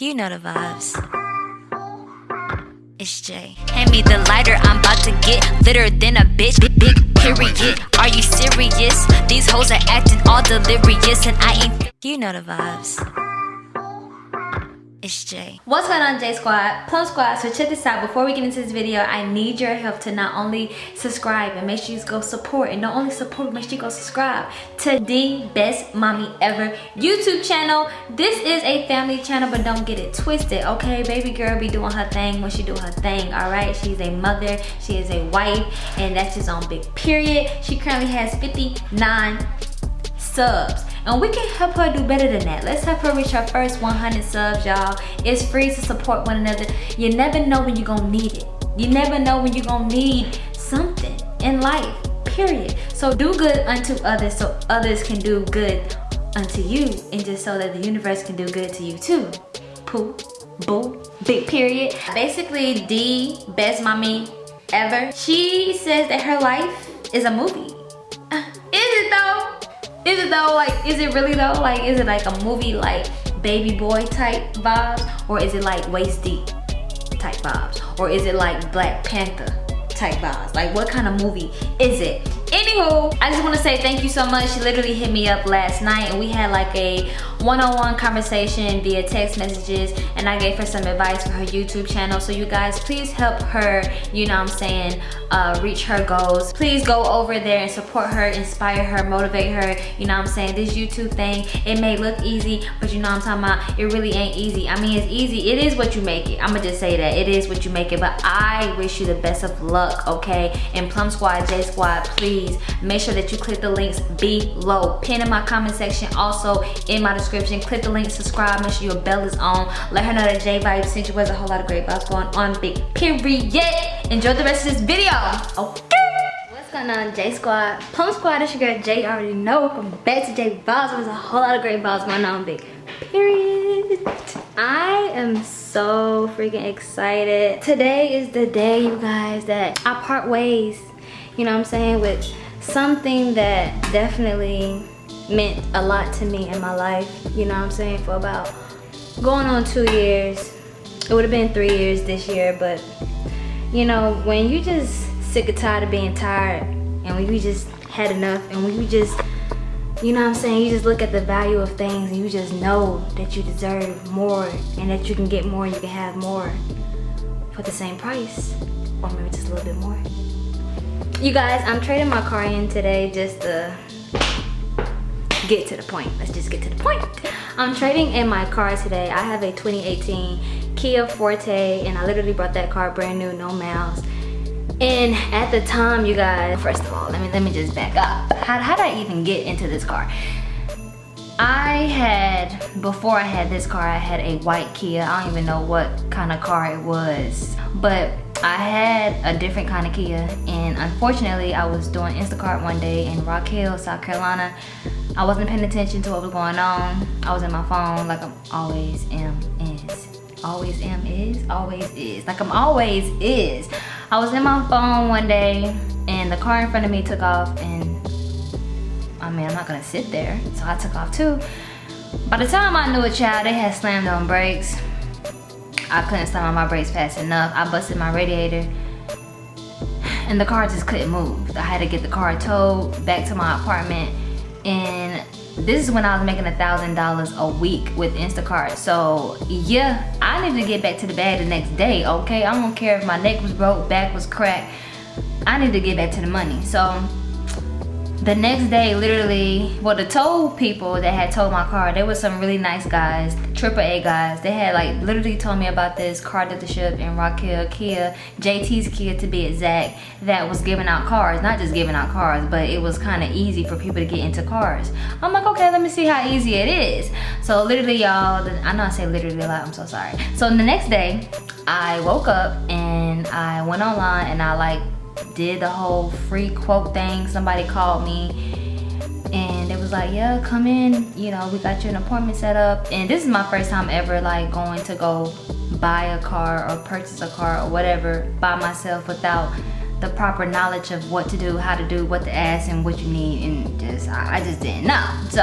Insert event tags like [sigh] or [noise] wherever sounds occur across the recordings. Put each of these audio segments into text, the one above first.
You know the vibes. It's Jay. Hand me the lighter, I'm about to get litter than a bitch. Big, big period. Are you serious? These hoes are acting all delirious, and I ain't. You know the vibes. It's Jay. What's going on J Squad? Plum Squad, so check this out. Before we get into this video, I need your help to not only subscribe and make sure you go support and not only support, make sure you go subscribe to the best mommy ever YouTube channel. This is a family channel, but don't get it twisted, okay? Baby girl be doing her thing when she do her thing, all right? She's a mother, she is a wife, and that's just on big period. She currently has 59 subs. And we can help her do better than that. Let's help her reach her first 100 subs y'all. It's free to support one another. You never know when you're gonna need it. You never know when you're gonna need something in life period. So do good unto others so others can do good unto you. And just so that the universe can do good to you too. Poo boo big period. Basically the best mommy ever. She says that her life is a movie. Uh, is it though is it though? Like, is it really though? Like, is it like a movie like Baby Boy type vibes? Or is it like Waist Deep type vibes? Or is it like Black Panther type vibes? Like, what kind of movie is it? Anywho, I just want to say thank you so much. She literally hit me up last night and we had like a one-on-one -on -one conversation via text messages and I gave her some advice for her YouTube channel. So you guys, please help her, you know I'm saying, uh, reach her goals. Please go over there and support her, inspire her, motivate her. You know I'm saying? This YouTube thing, it may look easy, but you know I'm talking about? It really ain't easy. I mean, it's easy. It is what you make it. I'm gonna just say that. It is what you make it, but I wish you the best of luck, okay? And Plum Squad, J Squad, please make sure that you click the links below pin in my comment section also in my description click the link subscribe make sure your bell is on. Let her know that j vibes sent you. Was a whole lot of great vibes going on big period. Enjoy the rest of this video okay? What's going on j squad? Plum squad it's your girl j. Already know. Welcome back to j vibes. There's a whole lot of great vibes going on big period. I am so freaking excited. Today is the day you guys that i part ways. You know what I'm saying, with something that definitely meant a lot to me in my life, you know what I'm saying, for about going on two years. It would have been three years this year, but you know, when you just sick or tired of being tired and when you just had enough and when you just, you know what I'm saying, you just look at the value of things and you just know that you deserve more and that you can get more and you can have more for the same price or maybe just a little bit more. You guys, I'm trading my car in today just to get to the point. Let's just get to the point. I'm trading in my car today. I have a 2018 Kia Forte and I literally brought that car brand new, no miles. And at the time, you guys, first of all, let me let me just back up. How, how did I even get into this car? I had, before I had this car, I had a white Kia. I don't even know what kind of car it was. But I had a different kind of Kia and unfortunately I was doing Instacart one day in Rock Hill, South Carolina. I wasn't paying attention to what was going on. I was in my phone like I'm always am is. Always am is, always is. Like I'm always is. I was in my phone one day and the car in front of me took off and I mean I'm not gonna sit there. So I took off too. By the time I knew a child, they had slammed on brakes I couldn't slam on my brakes fast enough. I busted my radiator and the car just couldn't move. I had to get the car towed back to my apartment and this is when I was making a thousand dollars a week with Instacart. So yeah, I needed to get back to the bag the next day, okay? I don't care if my neck was broke, back was cracked. I need to get back to the money. So the next day literally well the tow people that had towed my car there were some really nice guys triple a guys. They had like literally told me about this car dealership in rock hill kia jt's kia to be exact that was giving out cars. Not just giving out cars but it was kind of easy for people to get into cars. I'm like okay let me see how easy it is. So literally y'all i know i say literally a lot i'm so sorry. So the next day i woke up and i went online and i like did the whole free quote thing. Somebody called me and it was like, yeah, come in, you know, we got you an appointment set up. And this is my first time ever like going to go buy a car or purchase a car or whatever by myself without the proper knowledge of what to do, how to do, what to ask and what you need and just, I, I just didn't know. So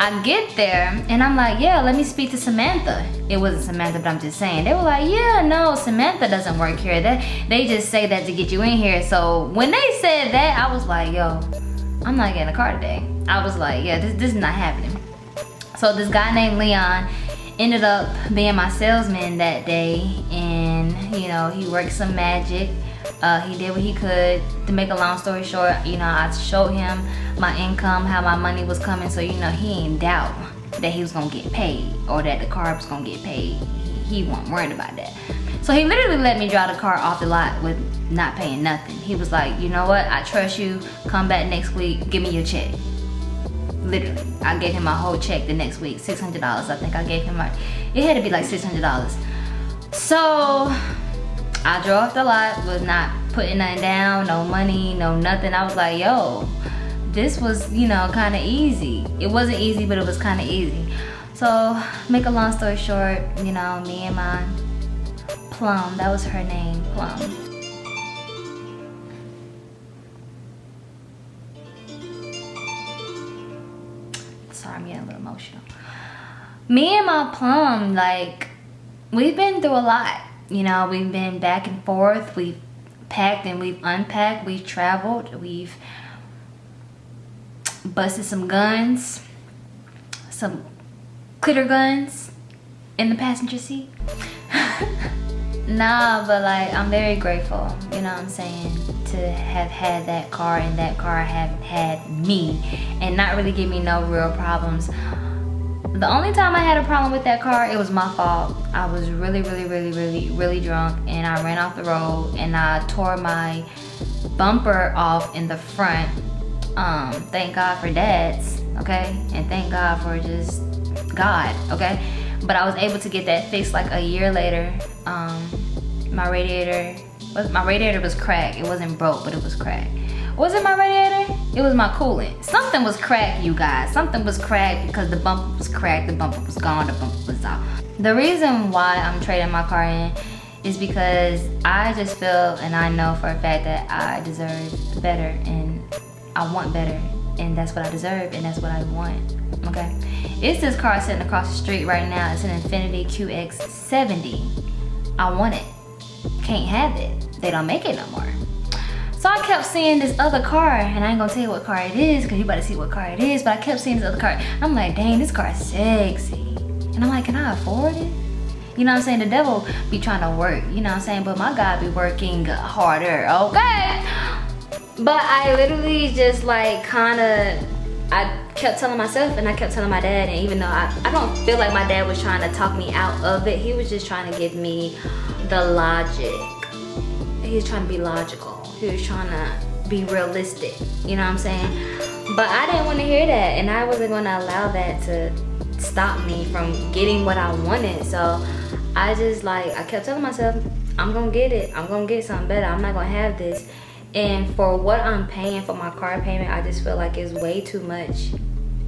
I get there and I'm like, yeah, let me speak to Samantha. It wasn't Samantha, but I'm just saying. They were like, yeah, no, Samantha doesn't work here. That they just say that to get you in here. So when they said that, I was like, yo, I'm not getting a car today. I was like, yeah, this, this is not happening. So this guy named Leon ended up being my salesman that day and you know, he worked some magic uh, he did what he could. To make a long story short, you know, I showed him my income, how my money was coming, so you know, he ain't doubt that he was gonna get paid or that the car was gonna get paid. He, he wasn't worried about that. So he literally let me drive the car off the lot with not paying nothing. He was like, you know what, I trust you, come back next week, give me your check. Literally, I gave him my whole check the next week, $600. I think I gave him my, it had to be like $600. So I drove the lot, was not putting nothing down, no money, no nothing. I was like, yo, this was, you know, kind of easy. It wasn't easy, but it was kind of easy. So, make a long story short, you know, me and my Plum, that was her name, Plum. Sorry, I'm getting a little emotional. Me and my Plum, like, we've been through a lot you know, we've been back and forth. We've packed and we've unpacked. We've traveled. We've busted some guns. Some glitter guns in the passenger seat. [laughs] nah, but like, I'm very grateful, you know what I'm saying, to have had that car and that car have had me and not really give me no real problems the only time I had a problem with that car, it was my fault. I was really, really, really, really, really drunk and I ran off the road and I tore my bumper off in the front. Um, thank God for dads, okay? And thank God for just God, okay? But I was able to get that fixed like a year later. Um, my radiator, my radiator was cracked. It wasn't broke, but it was cracked. Was it my radiator? It was my coolant. Something was cracked, you guys. Something was cracked because the bumper was cracked, the bumper was gone, the bumper was off. The reason why I'm trading my car in is because I just feel and I know for a fact that I deserve better and I want better and that's what I deserve and that's what I want, okay? It's this car sitting across the street right now. It's an Infiniti QX70. I want it. Can't have it. They don't make it no more. So I kept seeing this other car, and I ain't gonna tell you what car it is, cause you better see what car it is, but I kept seeing this other car. I'm like, dang, this car is sexy. And I'm like, can I afford it? You know what I'm saying? The devil be trying to work, you know what I'm saying? But my God be working harder, okay? But I literally just like kinda, I kept telling myself and I kept telling my dad, and even though I, I don't feel like my dad was trying to talk me out of it, he was just trying to give me the logic. He was trying to be logical. He was trying to be realistic. You know what i'm saying? But i didn't want to hear that and i wasn't going to allow that to stop me from getting what i wanted. So i just like i kept telling myself i'm gonna get it. I'm gonna get something better. I'm not gonna have this. And for what i'm paying for my car payment i just feel like it's way too much.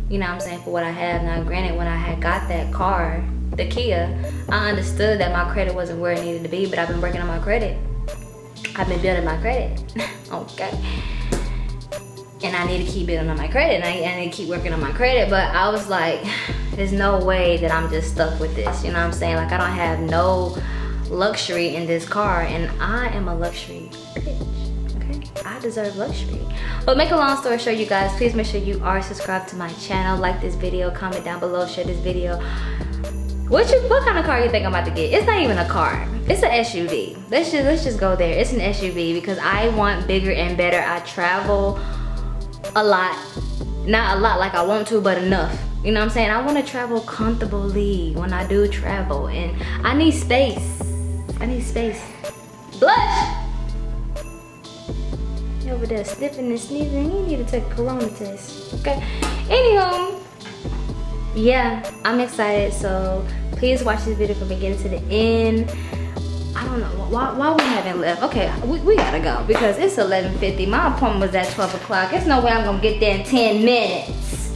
You know what i'm saying? For what i have. Now granted when i had got that car the kia i understood that my credit wasn't where it needed to be but i've been working on my credit I've been building my credit, [laughs] okay? And I need to keep building on my credit and I, I need to keep working on my credit, but I was like, there's no way that I'm just stuck with this, you know what I'm saying? Like I don't have no luxury in this car and I am a luxury bitch, okay? I deserve luxury. But make a long story short, you guys, please make sure you are subscribed to my channel, like this video, comment down below, share this video. What you what kind of car you think I'm about to get? It's not even a car. It's an SUV. Let's just let's just go there. It's an SUV because I want bigger and better. I travel a lot. Not a lot like I want to, but enough. You know what I'm saying? I want to travel comfortably when I do travel. And I need space. I need space. Blush! You over there sniffing and sneezing. You need to take a corona test. Okay? Anywho, yeah, I'm excited. So please watch this video from beginning to the end. I don't know why, why we haven't left? Okay we, we gotta go because it's 11:50. my appointment was at 12 o'clock. There's no way i'm gonna get there in 10 minutes.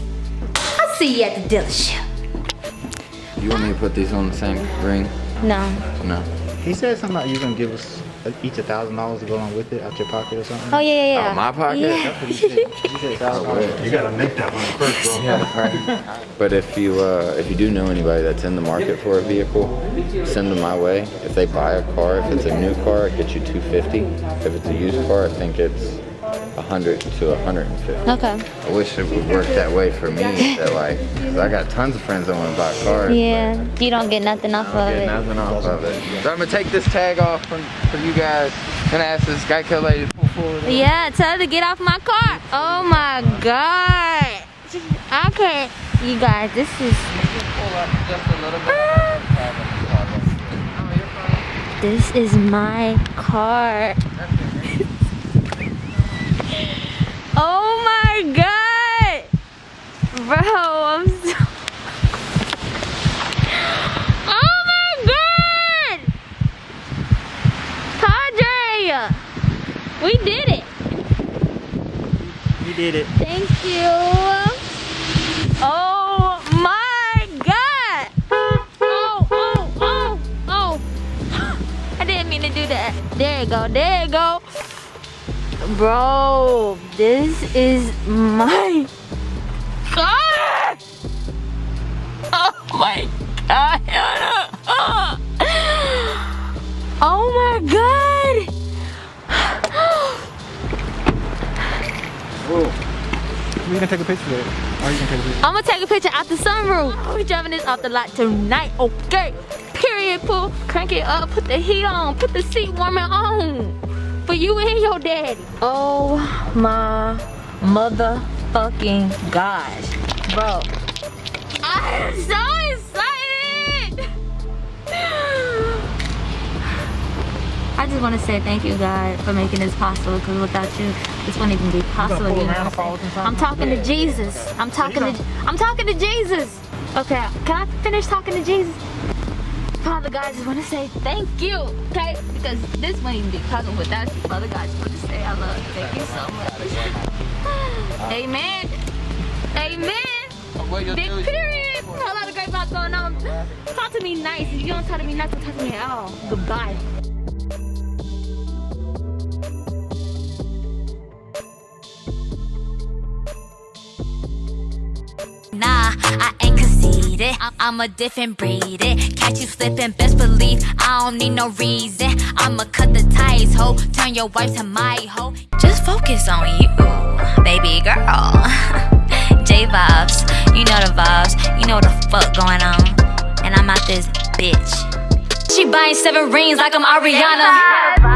I'll see you at the dealership. You want me to put these on the same ring? No. No He said something about you gonna give us each a thousand dollars to go along with it out your pocket or something. Oh yeah, yeah, yeah. Out my pocket? Yeah. That's said. He said $1,000. You gotta make that one first, bro. Yeah, right. [laughs] But if you uh, if you do know anybody that's in the market for a vehicle, send them my way. If they buy a car, if it's a new car, it gets you 250. If it's a used car, I think it's 100 to 150. Okay. I wish it would work that way for me. That like, I got tons of friends that want to buy cars. Yeah. You don't get nothing off of it. get nothing off of it. So I'm gonna take this tag off from for you guys and ask this Geico lady to pull forward. Yeah, tell her to get off my car. Oh my god. I can't. You guys, this is. Pull up just a little bit. This is my car. Oh my god. Bro, I'm so. Oh my god. Padre. We did it. We did it. Thank you. Bro, this is my car. Oh my god. Oh my god. We gonna take a picture of it. Or you gonna take a picture? I'm gonna take a picture out the sunroof. We're driving this off the lot tonight, okay? Period, Pooh. Crank it up, put the heat on, put the seat warmer on. For you and your daddy. Oh my motherfucking gosh. Bro. I'm so excited! I just want to say thank you, God, for making this possible. Because without you, this wouldn't even be possible. You know I'm and saying? fall I'm talking to Jesus. I'm talking to. I'm talking to Jesus. Okay, can I finish talking to Jesus? Father God, I just want to say thank you, okay? Because this wouldn't be possible without you. Father God, I just want to say I love you. Thank you so much. Amen. Amen. Big period. A lot of great vibes going on. Talk to me nice. If you don't talk to me nice, don't talk to me at all. Goodbye. I'm a different breed. It. Catch you slipping, best believe I don't need no reason. I'ma cut the ties, ho. Turn your wife to my hoe. Just focus on you, baby girl. [laughs] J vibes, you know the vibes. You know the fuck going on. And I'm out this bitch. She buying seven rings like I'm Ariana.